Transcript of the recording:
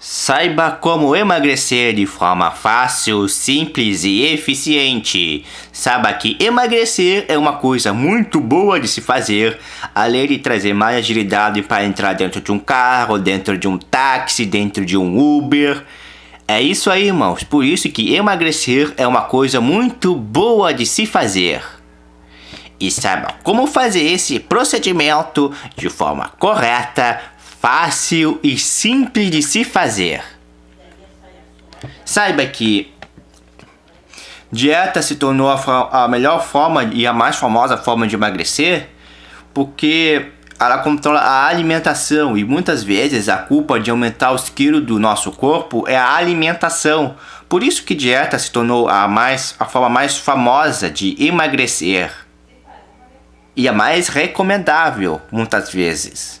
Saiba como emagrecer de forma fácil, simples e eficiente. Saiba que emagrecer é uma coisa muito boa de se fazer, além de trazer mais agilidade para entrar dentro de um carro, dentro de um táxi, dentro de um Uber. É isso aí, irmãos. Por isso que emagrecer é uma coisa muito boa de se fazer. E saiba como fazer esse procedimento de forma correta, fácil e simples de se fazer. Saiba que dieta se tornou a, a, melhor forma e a mais famosa forma de emagrecer porque ela controla a alimentação e muitas vezes a culpa de aumentar os quilos do nosso corpo é a alimentação. Por isso que dieta se tornou a, mais, a forma mais famosa de emagrecer e a mais recomendável muitas vezes.